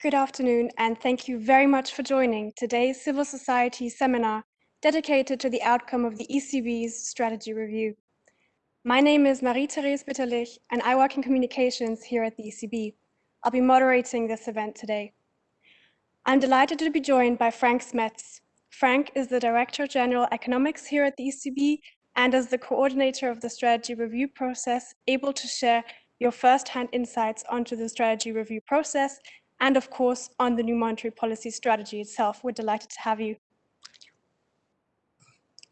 Good afternoon, and thank you very much for joining today's Civil Society seminar dedicated to the outcome of the ECB's strategy review. My name is Marie-Therese Bitterlich, and I work in communications here at the ECB. I'll be moderating this event today. I'm delighted to be joined by Frank Smets. Frank is the Director General Economics here at the ECB and as the coordinator of the strategy review process, able to share your first-hand insights onto the strategy review process and of course on the new monetary policy strategy itself. We're delighted to have you.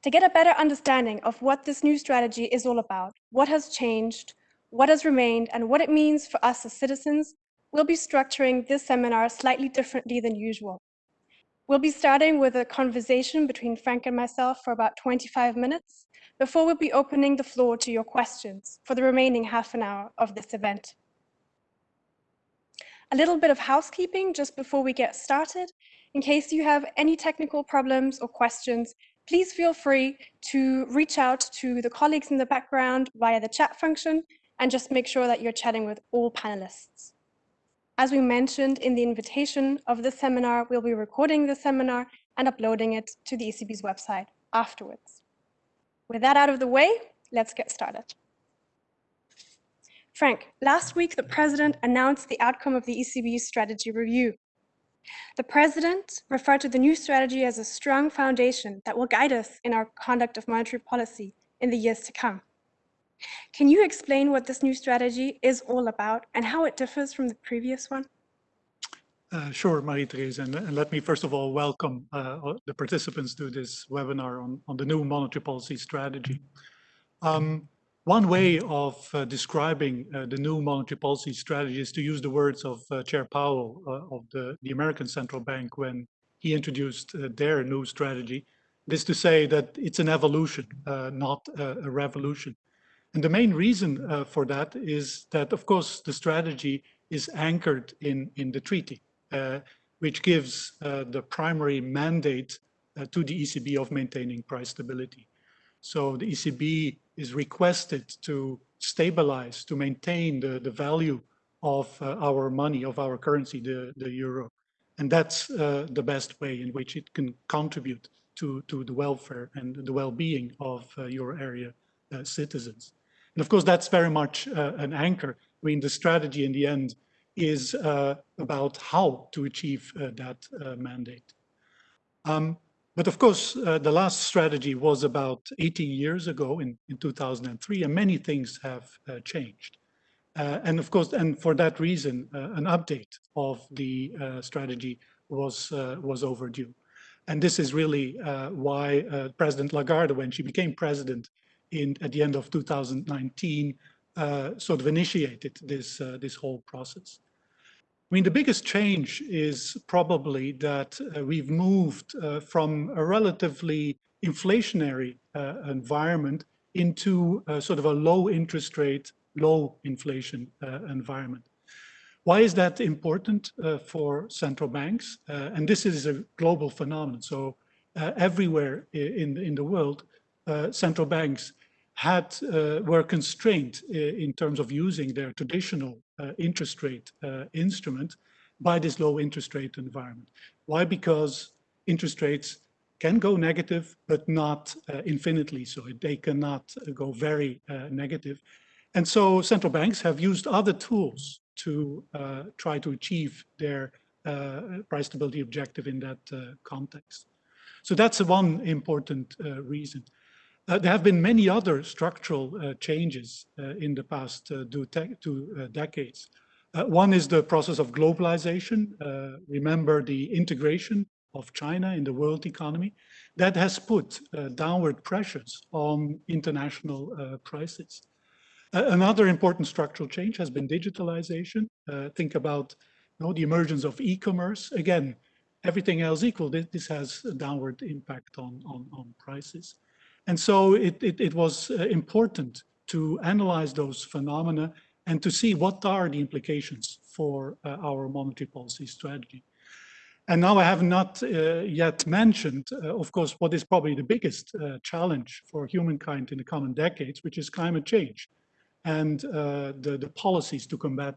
To get a better understanding of what this new strategy is all about, what has changed, what has remained, and what it means for us as citizens, we'll be structuring this seminar slightly differently than usual. We'll be starting with a conversation between Frank and myself for about 25 minutes before we'll be opening the floor to your questions for the remaining half an hour of this event. A little bit of housekeeping just before we get started. In case you have any technical problems or questions, please feel free to reach out to the colleagues in the background via the chat function and just make sure that you're chatting with all panelists. As we mentioned in the invitation of the seminar, we'll be recording the seminar and uploading it to the ECB's website afterwards. With that out of the way, let's get started. Frank, last week the president announced the outcome of the ECB's strategy review. The president referred to the new strategy as a strong foundation that will guide us in our conduct of monetary policy in the years to come. Can you explain what this new strategy is all about and how it differs from the previous one? Uh, sure, Marie-Therese, and, and, let me first of all welcome uh, the participants to this webinar on, on the new monetary policy strategy. Um, one way of uh, describing uh, the new monetary policy strategy is to use the words of uh, Chair Powell uh, of the, the American Central Bank when he introduced their new strategy. This to say that it's an evolution, not a revolution. And the main reason uh, for that is that, of course, the strategy is anchored in, in the treaty, uh, which gives uh, the primary mandate uh, to the ECB of maintaining price stability. So the ECB is requested to stabilize, to maintain the, the value of uh, our money, of our currency, the, the euro. And that's uh, the best way in which it can contribute to, to the welfare and the well-being of euro area citizens. And of course, that's very much uh, an anchor. I mean, the strategy in the end is uh, about how to achieve uh, that uh, mandate. Um, but of course, uh, the last strategy was about 18 years ago in, in 2003, and many things have uh, changed. and of course, and for that reason, an update of the strategy was, was overdue. And this is really why President Lagarde, when she became president in at the end of 2019 uh, sort of initiated this uh, this whole process. I mean, the biggest change is probably that uh, we've moved uh, from a relatively inflationary uh, environment into sort of a low interest rate, low inflation uh, environment. Why is that important for central banks? and this is a global phenomenon. So everywhere in, in the world, uh, central banks had uh, were constrained uh, in terms of using their traditional uh, Uh, interest rate uh, instrument by this low interest rate environment. Why? Because interest rates can go negative, but not uh, infinitely so. They cannot go very uh, negative. And so central banks have used other tools to uh, try to achieve their price stability objective in that context. So that's one important reason. Uh, there have been many other structural uh, changes uh, in the past uh, two, uh, decades. Uh, one is the process of globalization. remember the integration of China in the world economy. That has put downward pressures on international prices. another important structural change has been digitalization. think about you know, the emergence of e-commerce. Again, everything else equal, this, this has a downward impact on, on, on prices. And so it, it, it was uh, important to analyze those phenomena and to see what are the implications for uh, our monetary policy strategy. And now I have not uh, yet mentioned, uh, of course, what is probably the biggest uh, challenge for humankind in the coming decades, which is climate change and uh, the, the policies to combat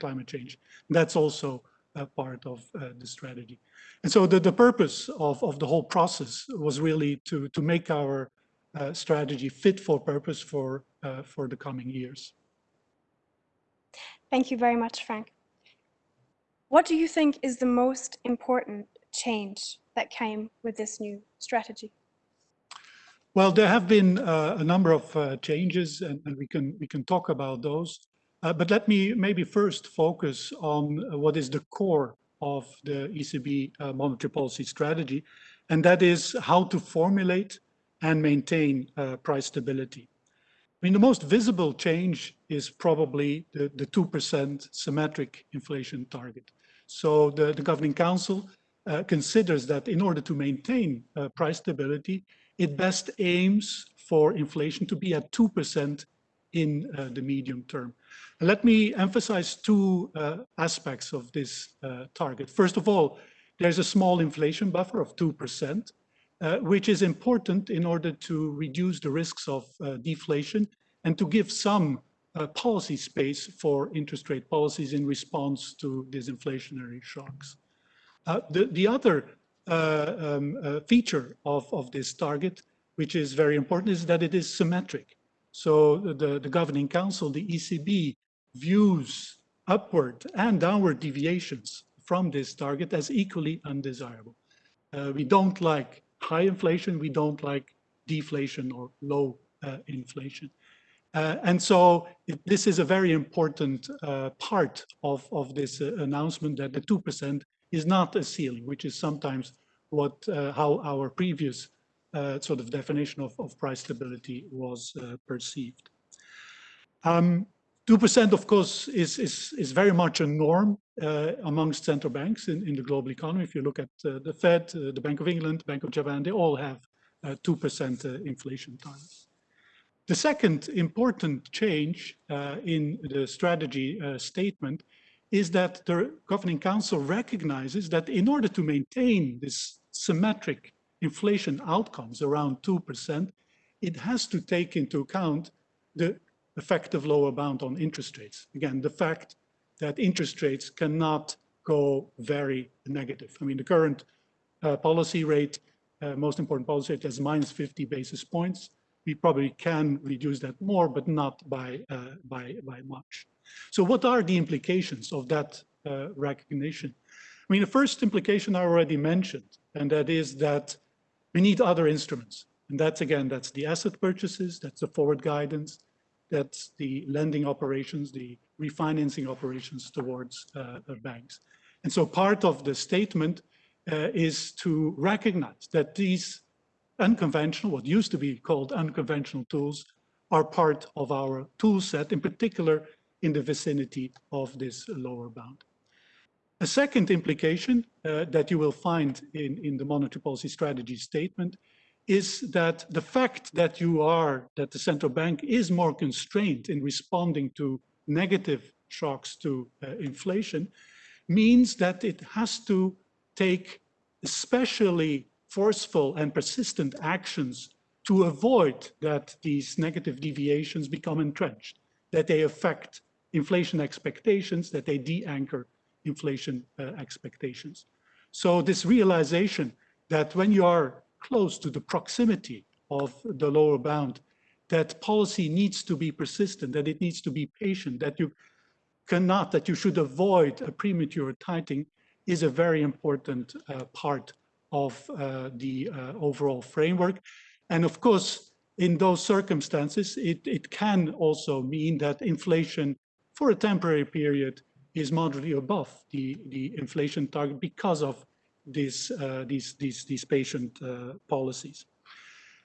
climate change. That's also uh, part of uh, the strategy. And so the, the purpose of, of the whole process was really to, to make our uh, strategy fit for purpose for, uh, for the coming years. Thank you very much, Frank. What do you think is the most important change that came with this new strategy? Well, there have been uh, a number of uh, changes and, and, we can we can talk about those. Uh, but let me maybe first focus on uh, what is the core of the ECB uh, monetary policy strategy, and that is how to formulate and maintain uh, price stability. I mean, the most visible change is probably the, the 2% symmetric inflation target. So the, the Governing Council uh, considers that in order to maintain uh, price stability, it best aims for inflation to be at 2% in the medium term. Let me emphasize two uh, aspects of this uh, target. First of all, there's a small inflation buffer of 2%, uh, which is important in order to reduce the risks of uh, deflation and to give some uh, policy space for interest rate policies in response to these inflationary shocks. the, the other um, feature of, of this target, which is very important, is that it is symmetric. So the, the governing council, the ECB, views upward and downward deviations from this target as equally undesirable. Uh, we don't like high inflation, we don't like deflation or low uh, inflation. Uh, and so it, this is a very important uh, part of, of this uh, announcement that the 2% is not a ceiling, which is sometimes what uh, how our previous uh, sort of definition of, of price stability was uh, perceived. 2%, um, of course, is, is, is very much a norm uh, amongst central banks in, in the global economy. If you look at uh, the Fed, uh, the Bank of England, Bank of Japan, they all have 2% uh, inflation targets. The second important change in the strategy statement is that the Governing Council recognizes that in order to maintain this symmetric inflation outcomes around 2%, it has to take into account the effective lower bound on interest rates. Again, the fact that interest rates cannot go very negative. I mean, the current uh, policy rate, uh, most important policy rate is minus 50 basis points. We probably can reduce that more, but not by, uh, by, by much. So what are the implications of that uh, recognition? I mean, the first implication I already mentioned, and that is that we need other instruments. And that's again, that's the asset purchases, that's the forward guidance, that's the lending operations, the refinancing operations towards uh, banks. And so part of the statement uh, is to recognize that these unconventional, what used to be called unconventional tools, are part of our tool set, in particular in the vicinity of this lower bound. A second implication uh, that you will find in, in the monetary policy strategy statement is that the fact that you are, that the central bank is more constrained in responding to negative shocks to uh, inflation means that it has to take especially forceful and persistent actions to avoid that these negative deviations become entrenched, that they affect inflation expectations, that they de-anchor inflation uh, expectations. So this realization that when you are close to the proximity of the lower bound, that policy needs to be persistent, that it needs to be patient, that you cannot, that you should avoid a premature tightening is a very important uh, part of uh, the uh, overall framework. And of course, in those circumstances, it, it can also mean that inflation for a temporary period is moderately above the, the inflation target because of these, uh, these, these, these patient uh, policies.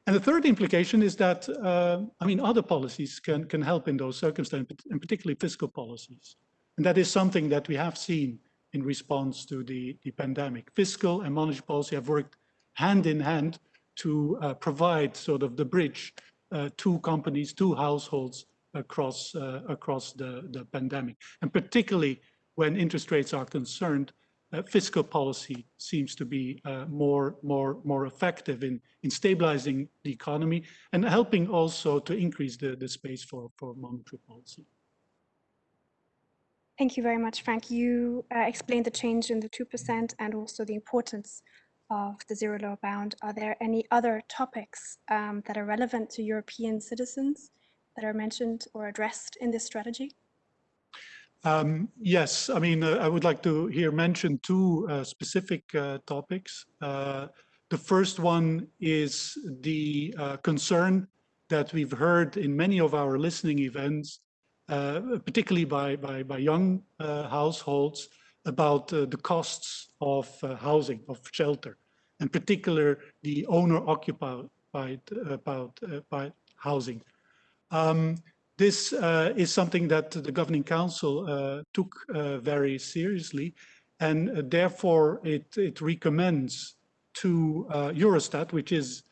And the third implication is that, uh, I mean, other policies can, can help in those circumstances, and particularly fiscal policies. And that is something that we have seen in response to the, the pandemic. Fiscal and monetary policy have worked hand in hand to uh, provide sort of the bridge uh, to companies, to households across, uh, across the, the pandemic. And particularly when interest rates are concerned, uh, fiscal policy seems to be uh, more, more, more effective in, in stabilizing the economy and helping also to increase the, the space for, for monetary policy. Thank you very much, Frank. You uh, explained the change in the 2% and also the importance of the zero lower bound. Are there any other topics um, that are relevant to European citizens that are mentioned or addressed in this strategy? Um, yes, I mean, uh, I would like to here mention two uh, specific uh, topics. Uh, the first one is the uh, concern that we've heard in many of our listening events, uh, particularly by, by, by young households, about the costs of housing, of shelter, in particular the owner-occupied by housing. Um, this uh, is something that the Governing Council uh, took uh, very seriously and uh, therefore it, it recommends to uh, Eurostat, which is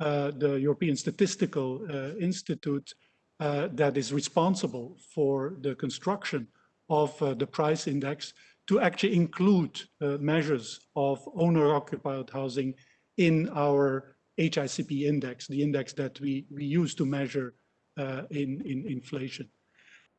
uh, the European Statistical Institute that is responsible for the construction of the price index, to actually include measures of owner-occupied housing in our HICP index, the index that we, we use to measure in, in inflation.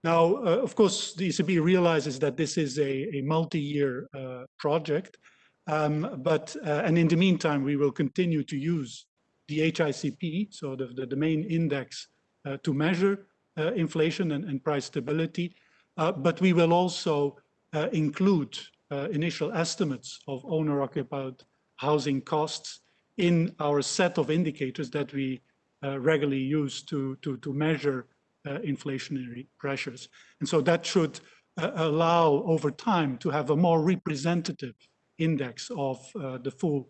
Now, uh, of course, the ECB realizes that this is a, a multi-year uh, project, um, but and in the meantime, we will continue to use the HICP, so the, the, the main index to measure inflation and, and, price stability, but we will also include initial estimates of owner-occupied housing costs in our set of indicators that we uh, regularly used to, to, to measure uh, inflationary pressures. And so that should uh, allow over time to have a more representative index of the full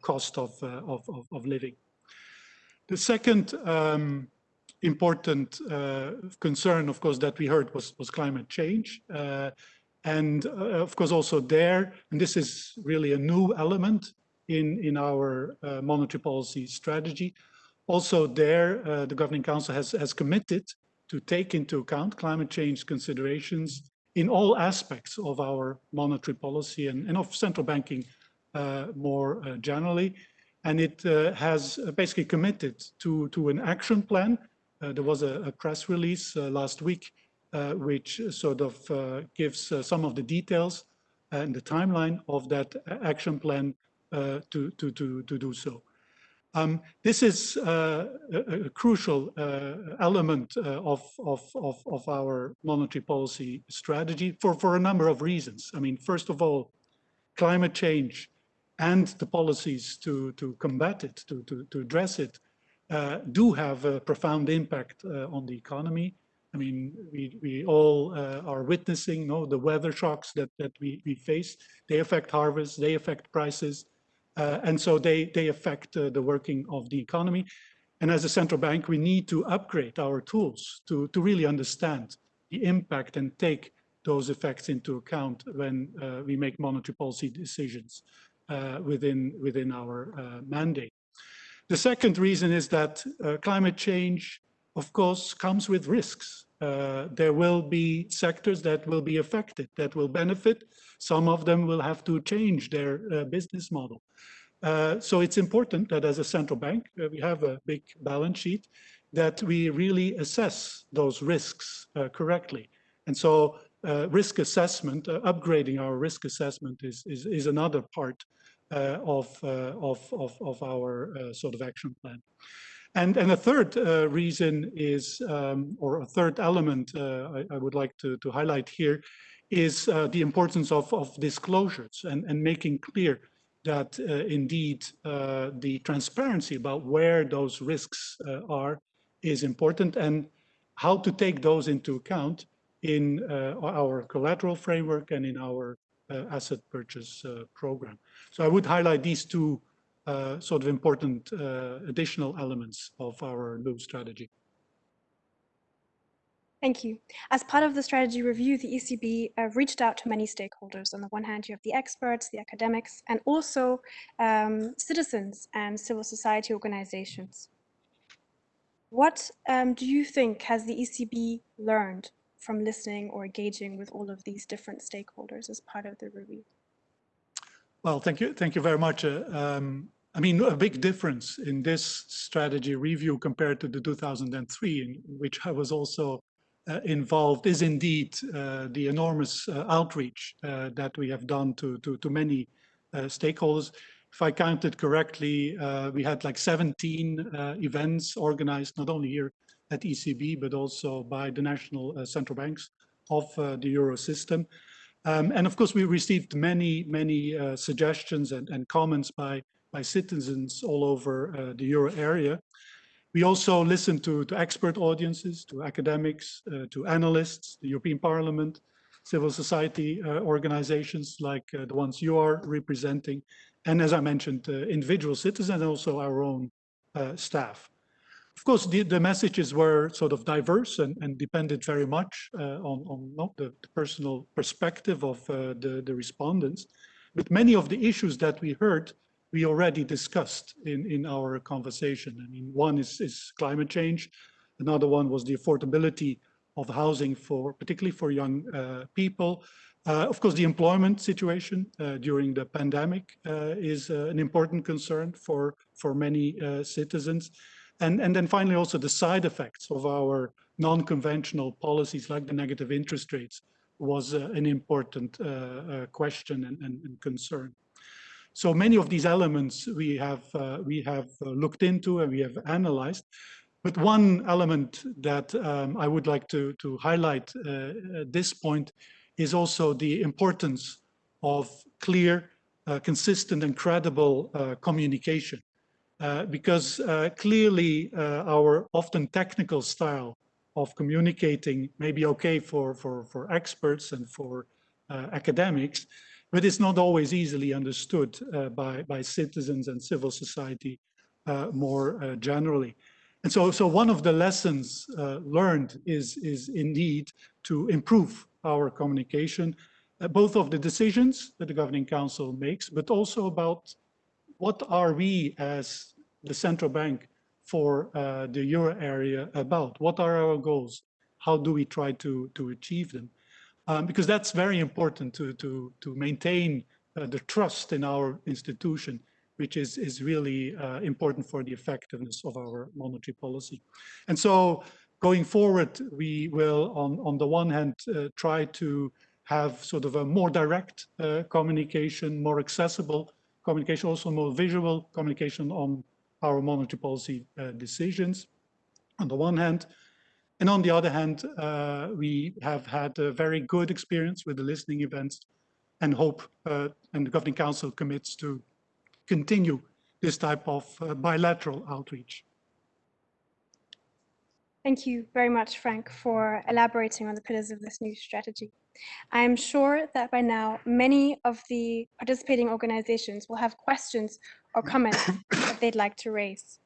cost of, of, of, of, living. The second um, important uh, concern, of course, that we heard was, was climate change. Uh, and uh, of course, also there, and this is really a new element in, in our uh, monetary policy strategy. Also there, uh, the Governing Council has, has committed to take into account climate change considerations in all aspects of our monetary policy and, and of central banking uh, more uh, generally. And it uh, has basically committed to, to an action plan. Uh, there was a, a press release last week which sort of gives some of the details and the timeline of that action plan to, to, to, to do so. Um, this is uh, a, a, crucial uh, element uh, of, of, of, of, our monetary policy strategy for, for a number of reasons. I mean, first of all, climate change and the policies to, to combat it, to, to, to address it, uh, do have a profound impact uh, on the economy. I mean, we, we all are witnessing you know, the weather shocks that, that we, we face. They affect harvests, they affect prices, uh, and so they, they affect uh, the working of the economy. And as a central bank, we need to upgrade our tools to, to really understand the impact and take those effects into account when uh, we make monetary policy decisions uh, within, within our uh, mandate. The second reason is that uh, climate change, of course, comes with risks. there will be sectors that will be affected, that will benefit, some of them will have to change their uh, business model. Uh, so it's important that as a central bank, uh, we have a big balance sheet, that we really assess those risks uh, correctly. And so uh, risk assessment, uh, upgrading our risk assessment is, is, is another part of, of, of, of, our sort of action plan. And, and a third uh, reason is, um, or a third element uh, I, I, would like to, to highlight here is uh, the importance of, of disclosures and, and making clear that uh, indeed uh, the transparency about where those risks uh, are is important and how to take those into account in uh, our collateral framework and in our uh, asset purchase program. So I would highlight these two sort of important additional elements of our new strategy. Thank you. As part of the strategy review, the ECB uh, reached out to many stakeholders. On the one hand, you have the experts, the academics, and also um, citizens and civil society organizations. What um, do you think has the ECB learned from listening or engaging with all of these different stakeholders as part of the review? Well, thank you. Thank you very much. Uh, um, I mean, a big difference in this strategy review compared to the 2003, in which I was also uh, involved is indeed uh, the enormous uh, outreach uh, that we have done to, to, to many stakeholders. If I counted correctly, we had like 17 events organized not only here at ECB, but also by the national central banks of the Euro system. Um, and of course, we received many, many uh, suggestions and, and, comments by, by citizens all over uh, the euro area. We also listened to, to expert audiences, to academics, uh, to analysts, the European Parliament, civil society uh, organizations like uh, the ones you are representing, and as I mentioned, uh, individual citizens and also our own staff. Of course, the, the messages were sort of diverse and, and depended very much uh, on, on not the, the, personal perspective of uh, the, the respondents, but many of the issues that we heard, we already discussed in, in our conversation. I mean, one is, is climate change. Another one was the affordability of housing for, particularly for young uh, people. Uh, of course, the employment situation uh, during the pandemic uh, is an important concern for, for many citizens. And, and then finally, also the side effects of our non-conventional policies like the negative interest rates was uh, an important uh, uh, question and, and, and, concern. So many of these elements we have, uh, we have uh, looked into and we have analyzed. But one element that um, I would like to, to highlight uh, at this point is also the importance of clear, consistent and credible communication. Uh, because uh, clearly uh, our often technical style of communicating may be okay for, for, for experts and for uh, academics, but it's not always easily understood by, by citizens and civil society more generally. And so, so one of the lessons learned is, is indeed to improve our communication, both of the decisions that the Governing Council makes, but also about what are we as the central bank for uh, the euro area about? What are our goals? How do we try to, to achieve them? Um, because that's very important to, to, to maintain uh, the trust in our institution, which is, is really uh, important for the effectiveness of our monetary policy. And so going forward, we will, on, on the one hand, uh, try to have sort of a more direct uh, communication, more accessible communication, also more visual communication on our monetary policy uh, decisions on the one hand. And on the other hand, uh, we have had a very good experience with the listening events and hope, uh, and the Governing Council commits to continue this type of bilateral outreach. Thank you very much, Frank, for elaborating on the pillars of this new strategy. I am sure that by now many of the participating organizations will have questions or comments they'd like to raise.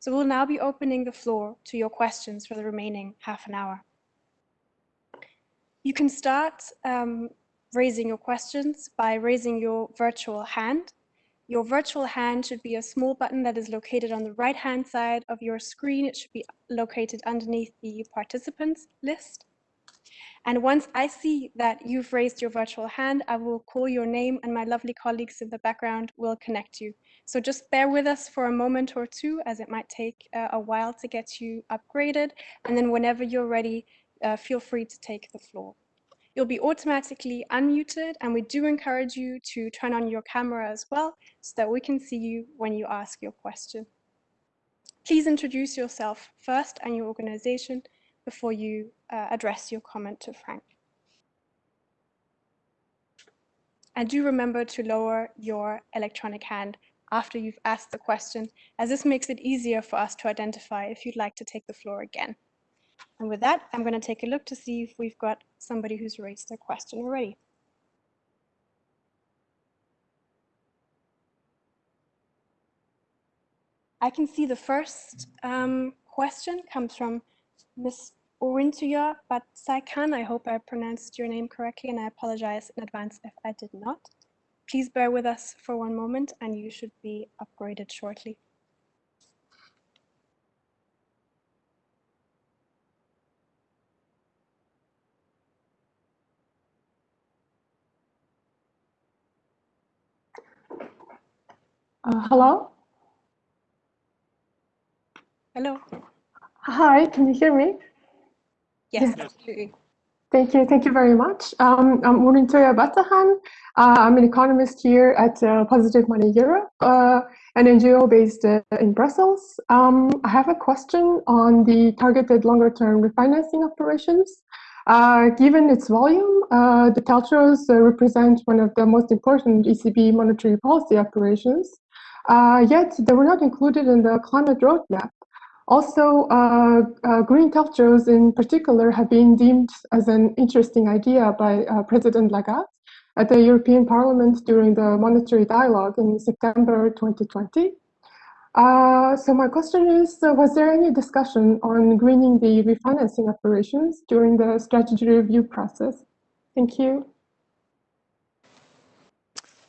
So we'll now be opening the floor to your questions for the remaining half an hour. You can start um, raising your questions by raising your virtual hand. Your virtual hand should be a small button that is located on the right-hand side of your screen. It should be located underneath the participants list. And once I see that you've raised your virtual hand, I will call your name and my lovely colleagues in the background will connect you. So just bear with us for a moment or two as it might take uh, a while to get you upgraded. And then whenever you're ready, uh, feel free to take the floor. You'll be automatically unmuted and we do encourage you to turn on your camera as well so that we can see you when you ask your question. Please introduce yourself first and your organization before you uh, address your comment to Frank. And do remember to lower your electronic hand after you've asked the question, as this makes it easier for us to identify if you'd like to take the floor again. And with that, I'm going to take a look to see if we've got somebody who's raised their question already. I can see the first um, question comes from Ms. Orintuya Batsaikan. I can. I hope I pronounced your name correctly, and I apologize in advance if I did not. Please bear with us for one moment and you should be upgraded shortly. Uh, hello? Hello. Hi, can you hear me? Yes, absolutely. Thank you. Thank you very much. Um, I'm Murintoya Batahan. Uh, I'm an economist here at uh, Positive Money Europe, uh, an NGO based uh, in Brussels. Um, I have a question on the targeted longer term refinancing operations. Uh, given its volume, uh, the TLTROs uh, represent one of the most important ECB monetary policy operations. Uh, yet they were not included in the climate roadmap. Also, uh, uh, green TLTROs in particular have been deemed as an interesting idea by uh, President Lagarde at the European Parliament during the monetary dialogue in September 2020. Uh, so my question is, uh, was there any discussion on greening the refinancing operations during the strategy review process? Thank you.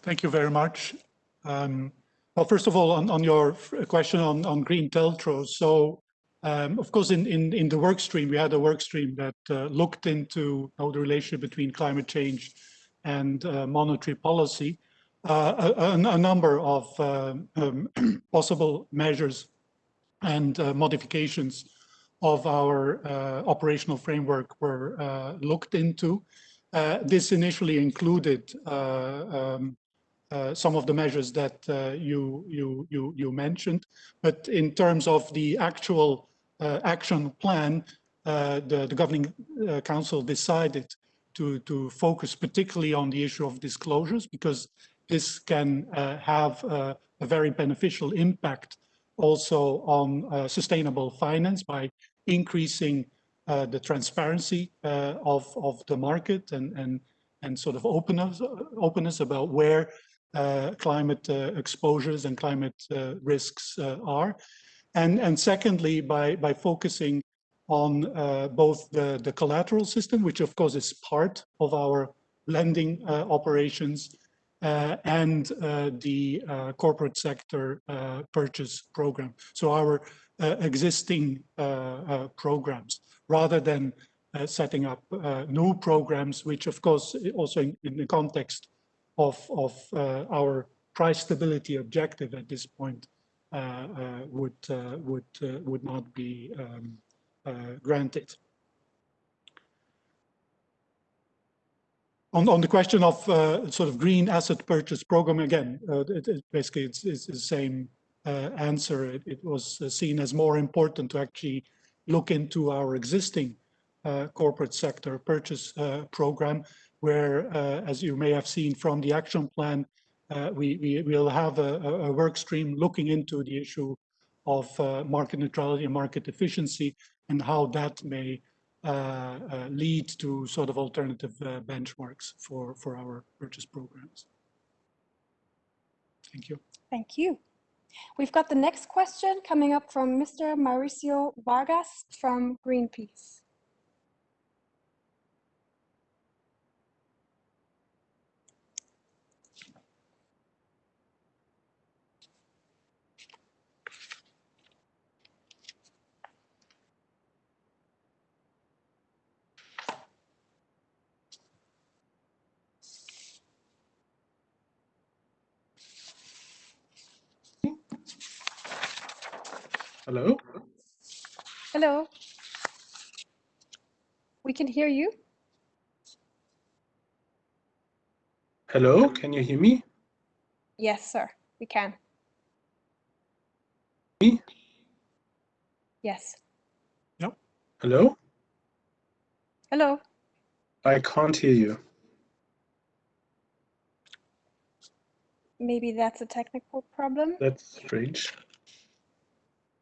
Thank you very much. Um, well, first of all, on, on your question on, on green TLTROs. So, um, of course, in, in, in the work stream, we had a work stream that uh, looked into how the relationship between climate change and uh, monetary policy. Uh, a, a, number of um, um possible measures and uh, modifications of our uh, operational framework were uh, looked into. this initially included um, uh, some of the measures that uh, you, you, you, you mentioned. But in terms of the actual uh, action plan, the, the Governing Council decided to, to focus particularly on the issue of disclosures because this can have a very beneficial impact also on uh, sustainable finance by increasing uh, the transparency uh, of, of the market and, and, and sort of openness, openness about where uh, climate uh, exposures and climate uh, risks are. And, and secondly, by, by focusing on both the, the collateral system, which of course is part of our lending operations, uh, and uh, the uh, corporate sector purchase program. So our existing programs, rather than setting up new programs, which of course also in, in the context of, of uh, our price stability objective at this point uh, uh, would, would, would not be um, granted. On, on, the question of uh, sort of green asset purchase program, again, uh, it, it basically it's, it's, the same uh, answer. It, it, was seen as more important to actually look into our existing corporate sector purchase program where, uh, as you may have seen from the action plan, uh, we, we will have a, a, work stream looking into the issue of uh, market neutrality and market efficiency and how that may lead to sort of alternative benchmarks for, for our purchase programs. Thank you. Thank you. We've got the next question coming up from Mr. Mauricio Vargas from Greenpeace. Hello? Hello. We can hear you. Hello, can you hear me? Yes, sir, we can. Me? Yes. Yep. Hello? Hello. I can't hear you. Maybe that's a technical problem. That's strange.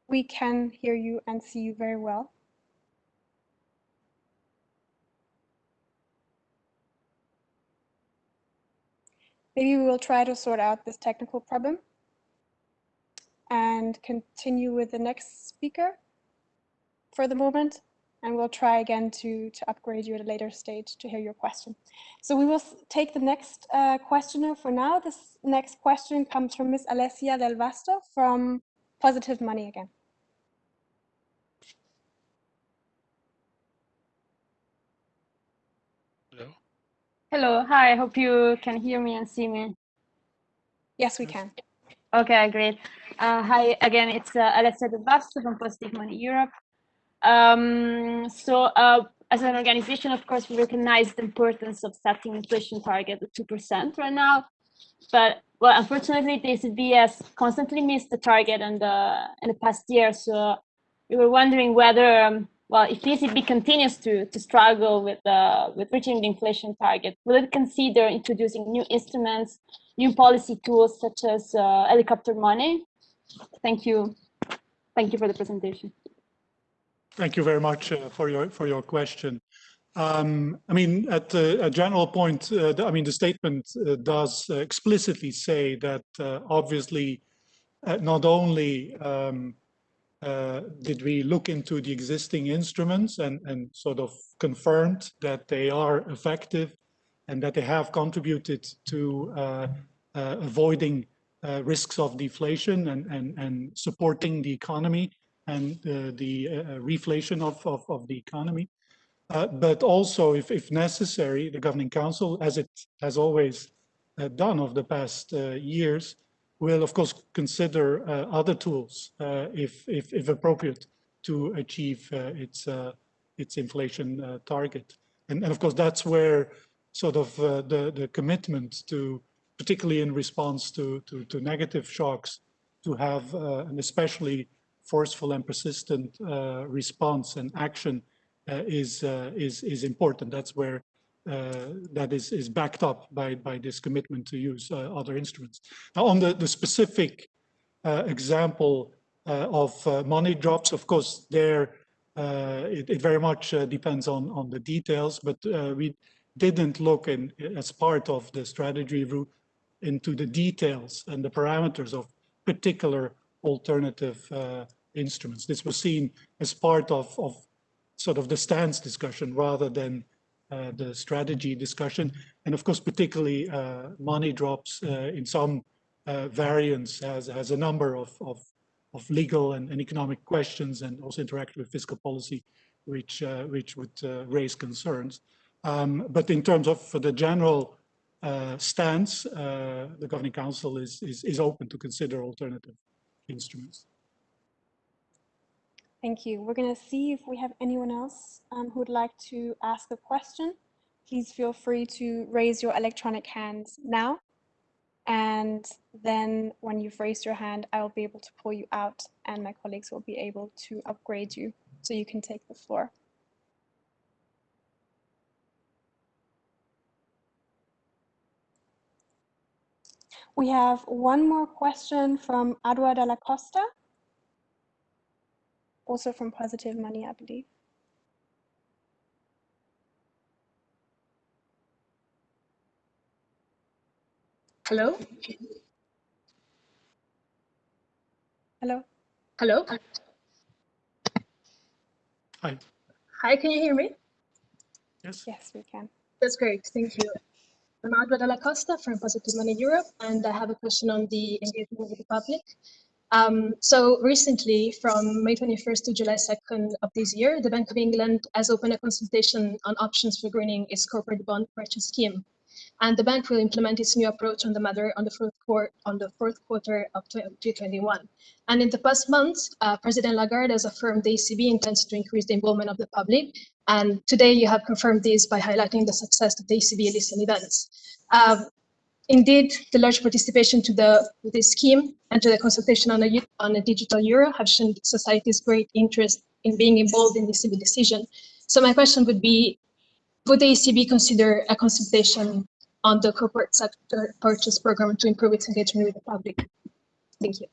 We can hear you and see you very well. Maybe we will try to sort out this technical problem and continue with the next speaker for the moment. And we'll try again to, to upgrade you at a later stage to hear your question. So we will take the next uh, questioner for now. This next question comes from Ms. Alessia Del Vasto from Positive Money again. Hello, hi, I hope you can hear me and see me. Yes, we can. Okay, great. Uh, hi, again, it's uh, Alessia De Basto from Positive Money Europe. Um, so uh, as an organization, of course, we recognize the importance of setting inflation target at 2% right now. But well, unfortunately, the ECB has constantly missed the target in the in the past year. So we were wondering whether, um, well, if ECB continues to to struggle with uh, with reaching the inflation target, will it consider introducing new instruments, new policy tools such as uh, helicopter money? Thank you. Thank you for the presentation. Thank you very much uh, for your for your question. Um, I mean, at a general point, uh, I mean, the statement uh, does explicitly say that uh, obviously not only um, did we look into the existing instruments and, and sort of confirmed that they are effective and that they have contributed to avoiding risks of deflation and, and, and supporting the economy and uh, the uh, uh, reflation of, of, of, the economy. but also, if, if necessary, the Governing Council, as it has always done over the past years, will of course consider other tools if, if, if, appropriate to achieve its, its inflation target. And, and, of course, that's where sort of the, the commitment to particularly in response to, to, to negative shocks, to have uh, an especially forceful and persistent uh, response and action uh, is, uh, is, is important. That's where Uh, that is, is backed up by, by this commitment to use uh, other instruments. Now on the, the specific uh, example of money drops, of course, there it, it, very much depends on, on the details, but we didn't look in as part of the strategy review into the details and the parameters of particular alternative uh, instruments. This was seen as part of, of sort of the stance discussion rather than uh, the strategy discussion. And of course, particularly uh, money drops uh, in some uh, variants has, has a number of, of, of legal and, and, economic questions and also interact with fiscal policy, which, uh, which would uh, raise concerns. Um, but in terms of the general stance, the Governing Council is, is, is open to consider alternative instruments. Thank you. We're going to see if we have anyone else um, who would like to ask a question. Please feel free to raise your electronic hands now. And then when you've raised your hand, I will be able to pull you out and my colleagues will be able to upgrade you so you can take the floor. We have one more question from Adua de la Costa also from Positive Money, I believe. Hello? Hello? Hello? Hi. Hi, can you hear me? Yes. Yes, we can. That's great, thank you. I'm Adwa Della Costa from Positive Money Europe, and I have a question on the engagement with the public. Um, so recently, from May 21st to July 2nd of this year, the Bank of England has opened a consultation on options for greening its corporate bond purchase scheme. And the bank will implement its new approach on the matter on the fourth, quarter, on the fourth quarter of 2021. And in the past months, uh, President Lagarde has affirmed the ECB intends to increase the involvement of the public. And today you have confirmed this by highlighting the success of the ECB listening events. Uh, Indeed, the large participation to the, to the scheme and to the consultation on a, on a digital euro have shown society's great interest in being involved in this ECB decision. So my question would be, would the ECB consider a consultation on the corporate sector purchase program to improve its engagement with the public? Thank you.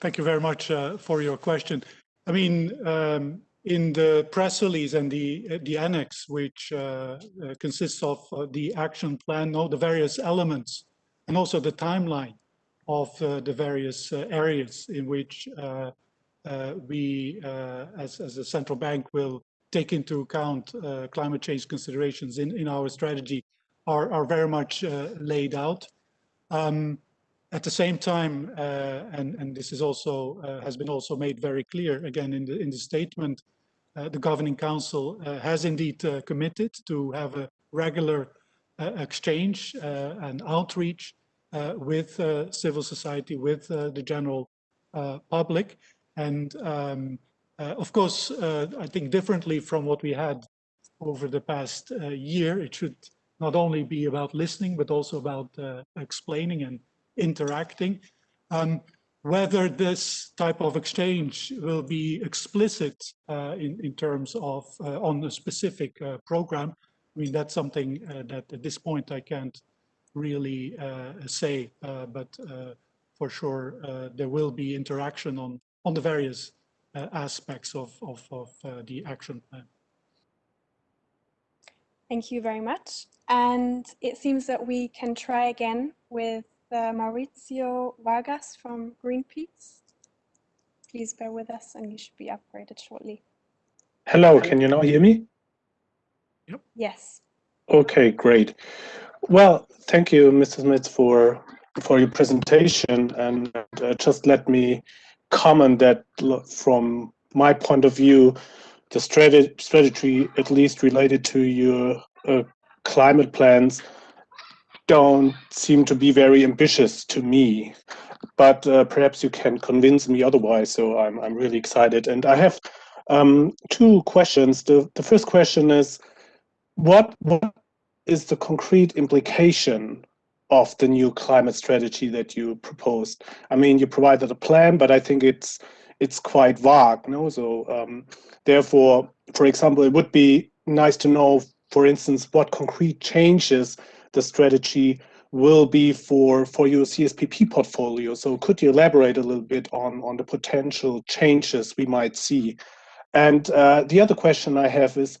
Thank you very much uh, for your question. I mean, um, in the press release and the the annex, which uh, uh, consists of uh, the action plan, no, the various elements, and also the timeline of uh, the various uh, areas in which uh, we, as, as a central bank, will take into account climate change considerations in, in our strategy are, are very much laid out. Um, at the same time, and, and this is also has been also made very clear again in the in the statement, uh, the Governing Council uh, has indeed uh, committed to have a regular exchange and outreach with civil society, with the general public. And um, Uh, of course, uh, I think differently from what we had over the past uh, year, it should not only be about listening, but also about uh, explaining and interacting. Um, whether this type of exchange will be explicit uh, in, in terms of uh, on a specific uh, program, I mean, that's something uh, that at this point I can't really uh, say, uh, but for sure there will be interaction on, on the various aspects of, of, of the action plan. Thank you very much. And it seems that we can try again with uh, Mauricio Vargas from Greenpeace. Please bear with us and you should be upgraded shortly. Hello, can you now hear me? Yep. Yes. Okay, great. Well, thank you, Mrs. Smets, for for your presentation. And uh, just let me comment that from my point of view, the strategy, strategy at least related to your uh, climate plans, don't seem to be very ambitious to me. But uh, perhaps you can convince me otherwise. So I'm I'm really excited, and I have um, two questions. The the first question is, what what is the concrete implication of the new climate strategy that you proposed? I mean, you provided a plan, but I think it's it's quite vague. No, so um, therefore, for example, it would be nice to know, for instance, what concrete changes the strategy will be for for your CSPP portfolio. So could you elaborate a little bit on on the potential changes we might see? And uh, the other question I have is,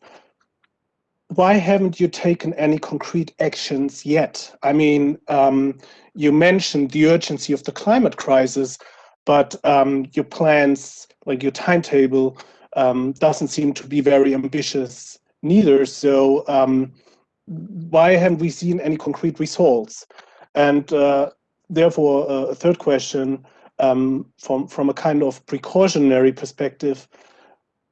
why haven't you taken any concrete actions yet? I mean, um, you mentioned the urgency of the climate crisis, but um, your plans, like your timetable, um, doesn't seem to be very ambitious neither. So um, why haven't we seen any concrete results? And uh, therefore, uh, a third question um, from from a kind of precautionary perspective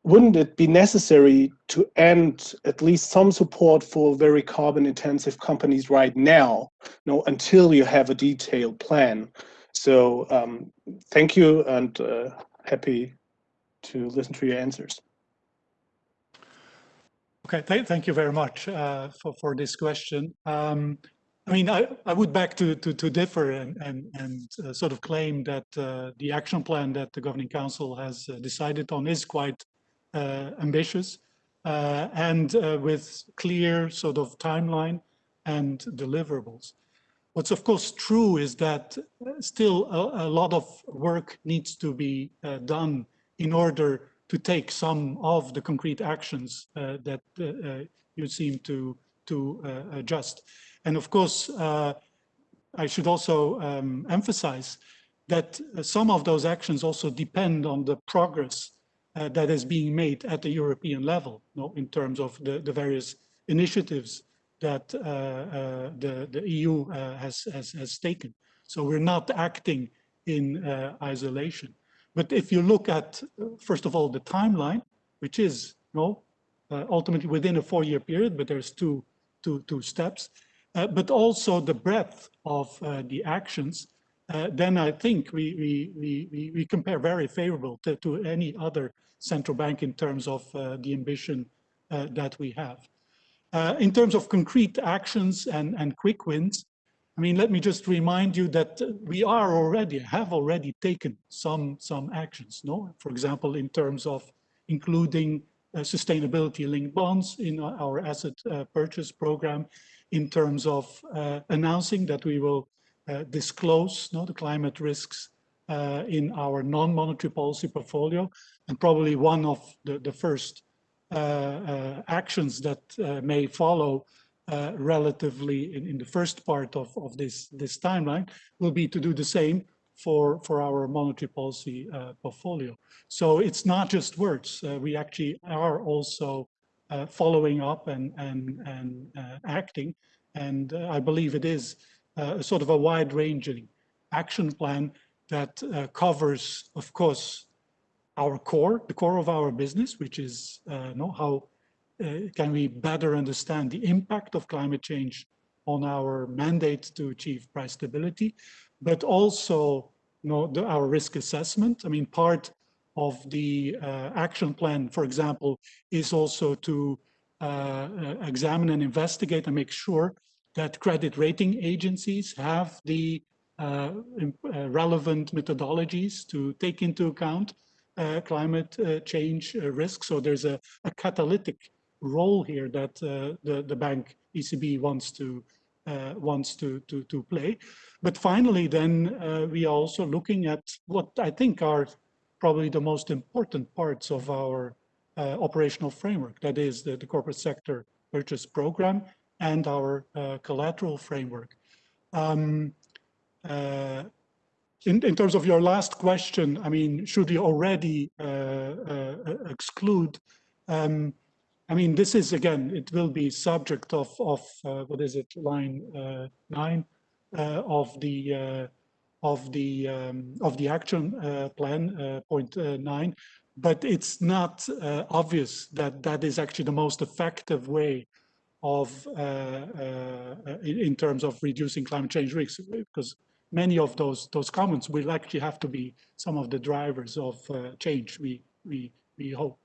wouldn't it be necessary to end at least some support for very carbon intensive companies right now you know, until you have a detailed plan? So um, thank you and uh, happy to listen to your answers. Okay, th thank you very much uh, for, for this question. Um, I mean, I, I would beg to, to, to differ and, and, and uh, sort of claim that uh, the action plan that the Governing Council has uh, decided on is quite uh, ambitious uh, and with clear sort of timeline and deliverables. What's of course true is that still a, a lot of work needs to be done in order to take some of the concrete actions uh, that uh, you seem to to uh, adjust. And of course, I should also um, emphasize that some of those actions also depend on the progress uh, that is being made at the European level you know, in terms of the, the various initiatives that uh, uh, the, the EU uh, has, has, has taken. So we're not acting in uh, isolation. But if you look at, first of all, the timeline, which is you know, uh, ultimately within a four-year period, but there's two, two, two steps, but also the breadth of the actions uh, then I think we, we, we, we compare very favorable to, to any other central bank in terms of uh, the ambition uh, that we have. Uh, in terms of concrete actions and, and quick wins, I mean, let me just remind you that we are already, have already taken some, some actions, no? For example, in terms of including uh, sustainability linked bonds in our asset uh, purchase program, in terms of announcing that we will uh, disclose no, the climate risks uh, in our non-monetary policy portfolio. And probably one of the, the first uh, actions that may follow uh, relatively in, in, the first part of, of this, this timeline will be to do the same for, for our monetary policy uh, portfolio. So it's not just words. Uh, we actually are also following up and, and, and acting. And I believe it is uh, a sort of a wide-ranging action plan that uh, covers, of course, our core, the core of our business, which is uh, know, how uh, can we better understand the impact of climate change on our mandate to achieve price stability, but also you know, the, our risk assessment. I mean, part of the uh, action plan, for example, is also to uh, uh, examine and investigate and make sure that credit rating agencies have the uh, uh, relevant methodologies to take into account uh, climate change risks. So there's a, a, catalytic role here that the, the bank ECB wants to wants to, to, to play. But finally, then we are also looking at what I think are probably the most important parts of our uh, operational framework. That is the, the, corporate sector purchase program and our uh, collateral framework. Um, uh, in, in, terms of your last question, I mean, should we already uh, uh, exclude? Um, I mean, this is again, it will be subject of, of uh, what is it, line nine of the of the um, of the action plan, point nine. But it's not uh, obvious that that is actually the most effective way of uh, uh, in, terms of reducing climate change risks because many of those those comments will actually have to be some of the drivers of uh, change we we we hope.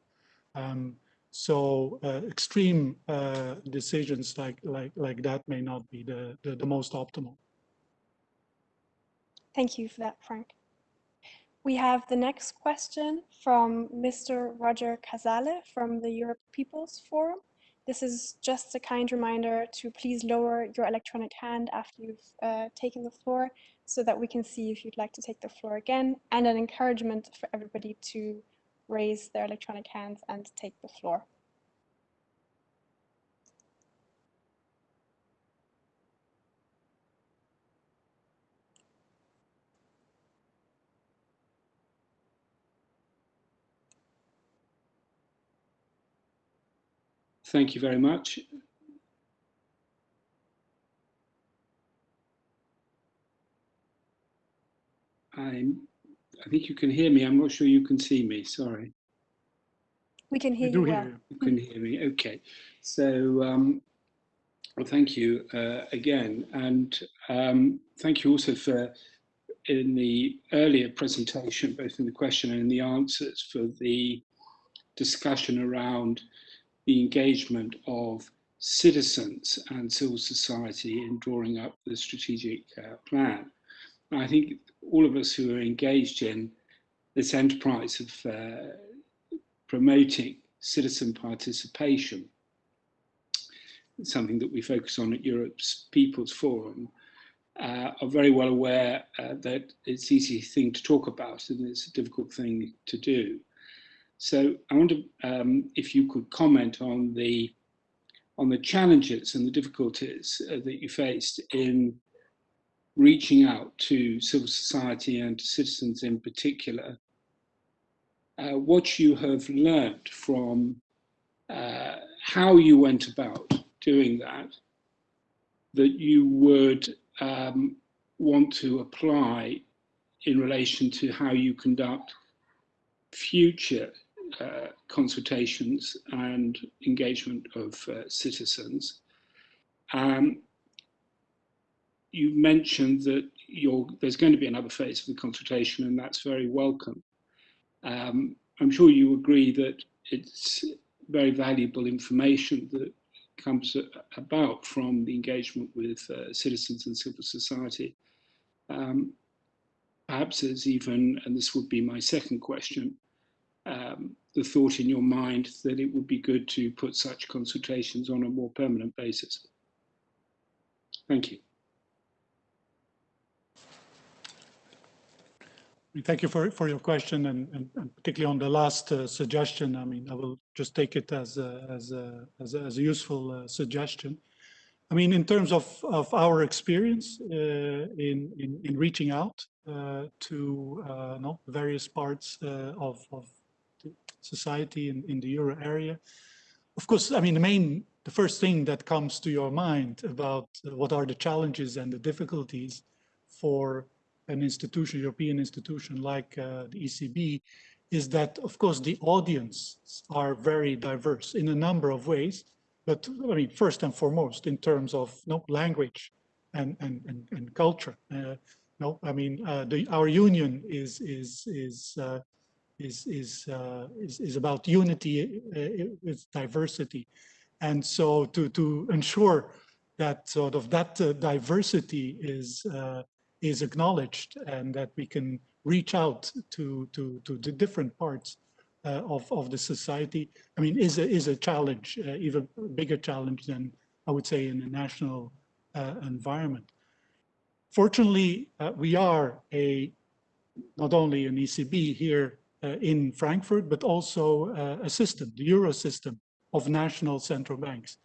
Um, so uh, extreme uh, decisions like like like that may not be the, the the most optimal thank you for that frank we have the next question from Mr. Roger Casale from the Europe People's Forum. This is just a kind reminder to please lower your electronic hand after you've uh, taken the floor so that we can see if you'd like to take the floor again and an encouragement for everybody to raise their electronic hands and take the floor. Thank you very much. I'm, I think you can hear me. I'm not sure you can see me. Sorry. We can hear you well. Hear you. you can hear me. Okay. So, um, well, thank you uh, again. And um, thank you also for in the earlier presentation, both in the question and in the answers for the discussion around the engagement of citizens and civil society in drawing up the strategic uh, plan. I think all of us who are engaged in this enterprise of uh, promoting citizen participation, something that we focus on at Europe's People's Forum, uh, are very well aware uh, that it's an easy thing to talk about and it's a difficult thing to do. So I wonder um, if you could comment on the on the challenges and the difficulties uh, that you faced in reaching out to civil society and to citizens in particular, uh, what you have learned from uh, how you went about doing that, that you would um, want to apply in relation to how you conduct future uh, consultations and engagement of uh, citizens. Um, you mentioned that there's going to be another phase of the consultation and that's very welcome. Um, I'm sure you agree that it's very valuable information that comes about from the engagement with uh, citizens and civil society. Um, perhaps there's even, and this would be my second question, um, the thought in your mind that it would be good to put such consultations on a more permanent basis. Thank you. Thank you for, for your question and, and, and particularly on the last uh, suggestion. I mean, I will just take it as a, as a, as a, as a useful uh, suggestion. I mean, in terms of, of our experience uh, in, in, in reaching out uh, to uh, no, various parts uh, of, of society in, in the euro area. Of course, I mean, the main, the first thing that comes to your mind about what are the challenges and the difficulties for an institution, European institution like uh, the ECB, is that, of course, the audience are very diverse in a number of ways. But I mean, first and foremost, in terms of no language and and and, and culture. Uh, no, I mean, uh, the, our union is is is uh, is is uh, is, is about unity uh, with diversity, and so to to ensure that sort of that diversity is is acknowledged and that we can reach out to to to the different parts uh, of of the society. I mean, is a is a challenge, uh, even bigger challenge than I would say in a national environment. Fortunately, we are a not only an ECB here uh, in Frankfurt, but also uh, a system, the euro system of national central banks.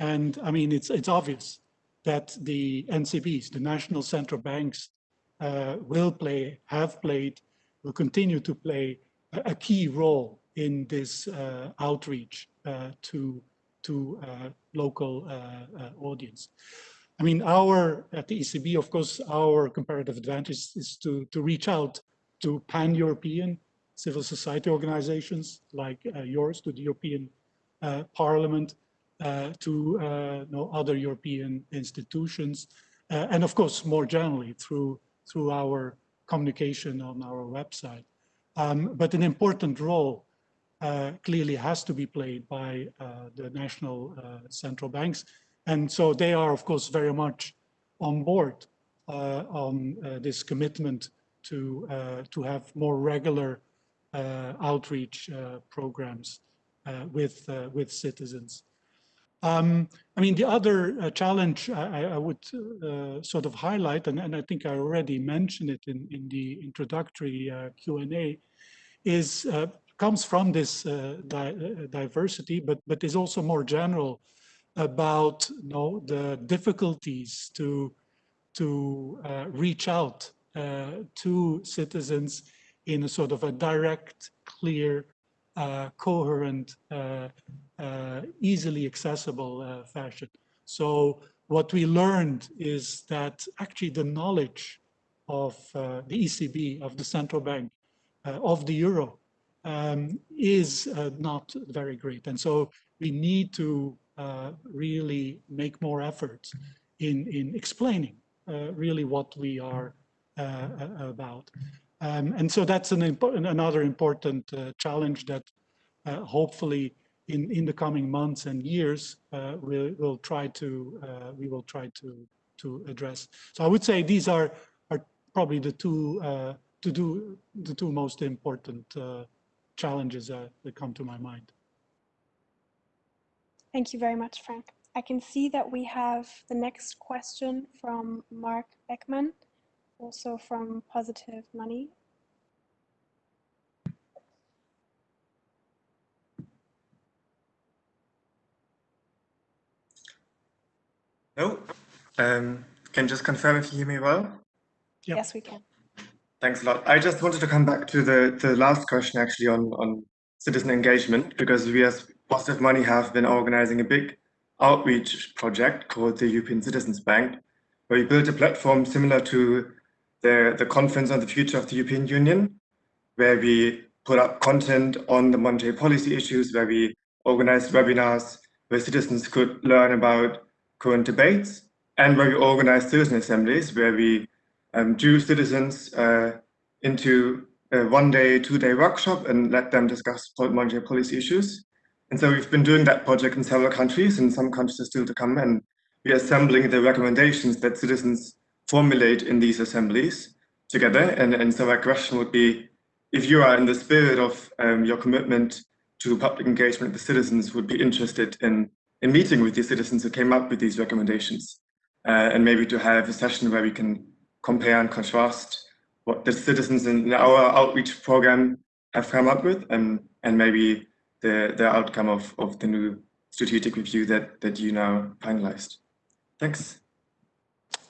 And I mean, it's, it's obvious that the NCBs, the national central banks, uh, will play, have played, will continue to play a, a key role in this uh, outreach uh, to, to uh, local audience. I mean, our, at the ECB, of course, our comparative advantage is to, to reach out to pan-European civil society organizations like uh, yours, to the European uh, Parliament, uh, to uh, know, other European institutions, uh, and of course, more generally through, through our communication on our website. Um, but an important role uh, clearly has to be played by the national central banks. And so they are, of course, very much on board on this commitment to, to have more regular uh, outreach uh, programs uh, with, with citizens. Um, I mean, the other uh, challenge I, I would uh, sort of highlight, and, and, I think I already mentioned it in, in the introductory uh, Q&A, is comes from this di diversity, but but is also more general about you know, the difficulties to to reach out to citizens in a sort of a direct, clear, uh, coherent, uh, uh, easily accessible uh, fashion. So what we learned is that actually the knowledge of uh, the ECB, of the central bank, uh, of the euro, um, is not very great. And so we need to really make more efforts in, in explaining really what we are about. Um, and so that's an important, another important uh, challenge that uh, hopefully in, in the coming months and years uh, we'll, we'll try to uh, we will try to to address. So I would say these are are probably the two uh, to do the two most important uh, challenges that come to my mind. Thank you very much, Frank. I can see that we have the next question from Mark Beckman also from Positive Money. No, um, can just confirm if you hear me well? Yep. Yes, we can. Thanks a lot. I just wanted to come back to the, the last question actually on, on citizen engagement, because we as Positive Money have been organizing a big outreach project called the European Citizens Bank, where we built a platform similar to the, the conference on the future of the European Union, where we put up content on the monetary policy issues, where we organized webinars where citizens could learn about current debates, and where we organize citizen assemblies, where we um, citizens uh, into a one-day, two-day workshop and let them discuss monetary policy issues. And so we've been doing that project in several countries, and some countries are still to come, and we're assembling the recommendations that citizens formulate in these assemblies together. And, and so my question would be, if you are in the spirit of um, your commitment to public engagement, the citizens would be interested in, in meeting with the citizens who came up with these recommendations, uh, and maybe to have a session where we can compare and contrast what the citizens in our outreach program have come up with, and, and maybe the, the outcome of, of the new strategic review that, that you now finalized. Thanks.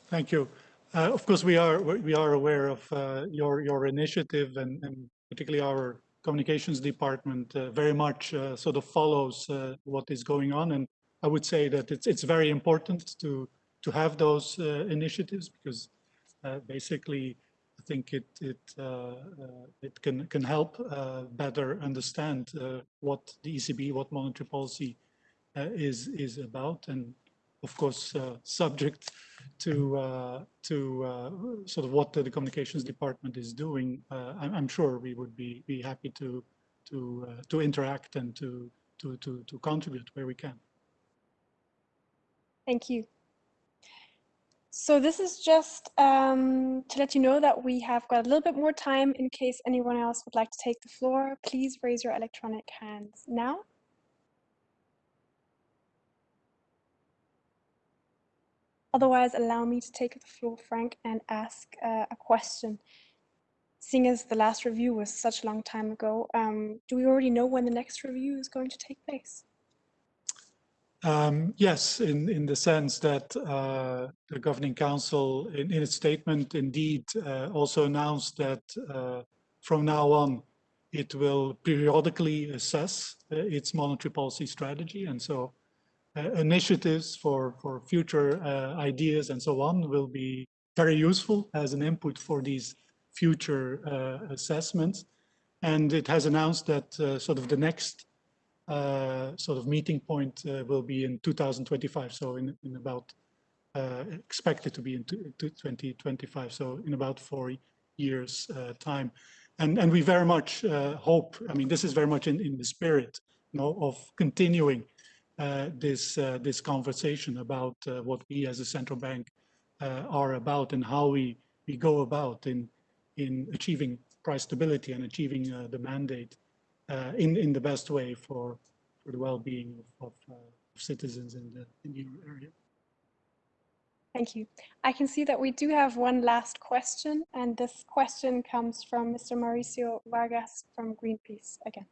Thank you. Uh, of course, we are we are aware of uh, your your initiative, and, and, particularly our communications department uh, very much uh, sort of follows uh, what is going on. And I would say that it's it's very important to to have those uh, initiatives because basically I think it it it can can help better understand what the ECB, what monetary policy is is about, and of course, uh, subject to uh, to uh, sort of what the, communications department is doing. Uh, I'm, I'm, sure we would be be happy to to uh, to interact and to to to to contribute where we can. Thank you. So this is just um, to let you know that we have got a little bit more time in case anyone else would like to take the floor. Please raise your electronic hands now. Otherwise, allow me to take the floor, Frank, and ask uh, a question. Seeing as the last review was such a long time ago, um, do we already know when the next review is going to take place? Um, yes, in, in the sense that uh, the Governing Council, in, in its statement, indeed uh, also announced that uh, from now on, it will periodically assess uh, its monetary policy strategy. And so uh, initiatives for, for future uh, ideas and so on will be very useful as an input for these future assessments. And it has announced that sort of the next sort of meeting point uh, will be in 2025. So in, in about, uh, expected to be in 2025. So in about four years time. And, and we very much hope, I mean, this is very much in, in the spirit you know, of continuing uh, this uh, this conversation about uh, what we as a central bank are about and how we we go about in in achieving price stability and achieving the mandate uh, in in the best way for for the well-being of, of, uh, citizens in the in the euro area. Thank you. I can see that we do have one last question, and this question comes from Mr. Mauricio Vargas from Greenpeace again.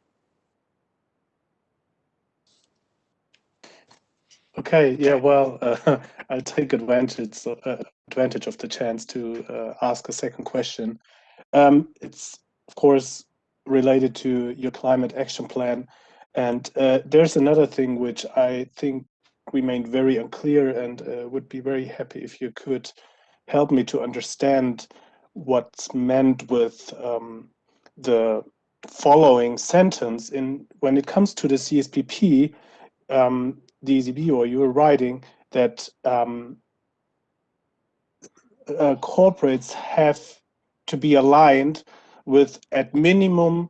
Okay, yeah, well, uh, I'll take advantage uh, advantage of the chance to uh, ask a second question. Um, it's of course related to your climate action plan. And uh, there's another thing which I think remained very unclear and uh, would be very happy if you could help me to understand what's meant with um, the following sentence in when it comes to the CSPP, um, the ECB or you are writing that um, uh, corporates have to be aligned with at minimum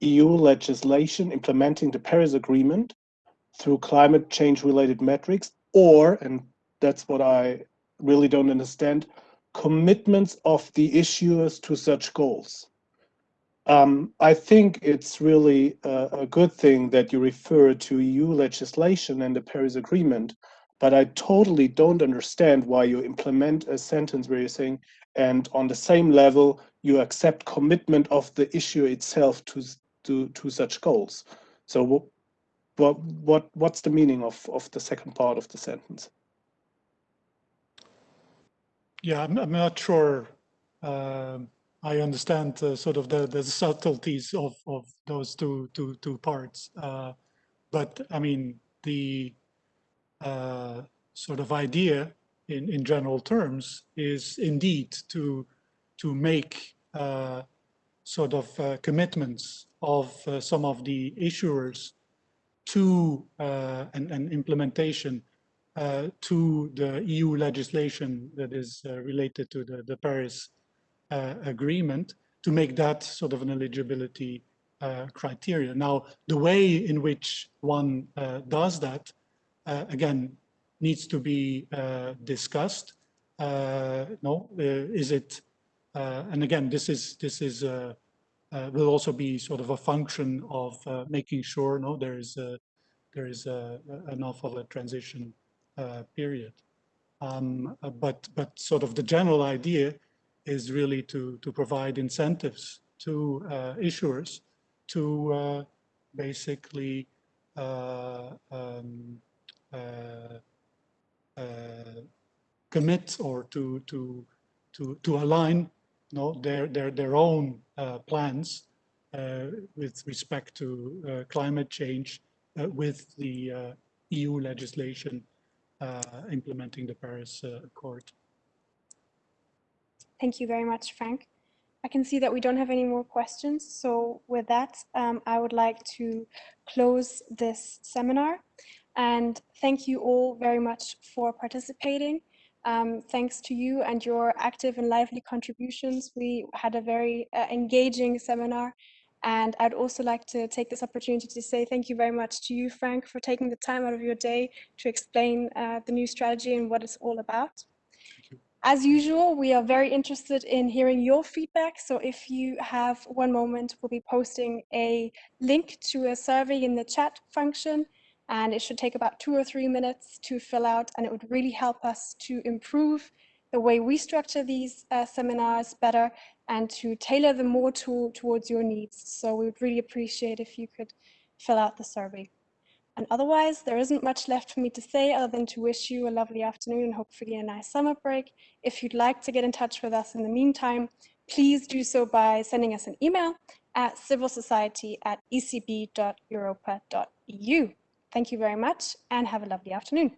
EU legislation implementing the Paris Agreement through climate change related metrics or, and that's what I really don't understand, commitments of the issuers to such goals. Um, I think it's really a, a, good thing that you refer to EU legislation and the Paris Agreement, but I totally don't understand why you implement a sentence where you're saying, and on the same level, you accept commitment of the issue itself to to to such goals. So what what what what's the meaning of of the second part of the sentence? Yeah, I'm, I'm not sure. Uh, I understand uh, sort of the the subtleties of of those two two two parts, uh, but I mean the uh, sort of idea in in general terms is indeed to to make uh, sort of uh, commitments of uh, some of the issuers to uh, an, an, implementation uh, to the EU legislation that is uh, related to the, the Paris Agreement to make that sort of an eligibility criteria. Now, the way in which one does that, again, needs to be discussed. no, is it uh, and again, this is this is uh, uh, will also be sort of a function of making sure no there is a, there is a, enough of a transition period. Um, but but sort of the general idea is really to to provide incentives to issuers to basically uh, um, uh, uh, commit or to to to to align know, their, their, their own uh, plans uh, with respect to uh, climate change uh, with the uh, EU legislation implementing the Paris Accord. Thank you very much, Frank. I can see that we don't have any more questions. So with that, um, I would like to close this seminar. And thank you all very much for participating. Um, thanks to you and your active and lively contributions, we had a very uh, engaging seminar. And I'd also like to take this opportunity to say thank you very much to you, Frank, for taking the time out of your day to explain uh, the new strategy and what it's all about. As usual, we are very interested in hearing your feedback. So if you have one moment, we'll be posting a link to a survey in the chat function and it should take about two or three minutes to fill out and it would really help us to improve the way we structure these uh, seminars better and to tailor them more to, towards your needs. So we would really appreciate if you could fill out the survey. And otherwise, there isn't much left for me to say other than to wish you a lovely afternoon and hopefully a nice summer break. If you'd like to get in touch with us in the meantime, please do so by sending us an email at civilsociety at ecb.europa.eu. Thank you very much and have a lovely afternoon.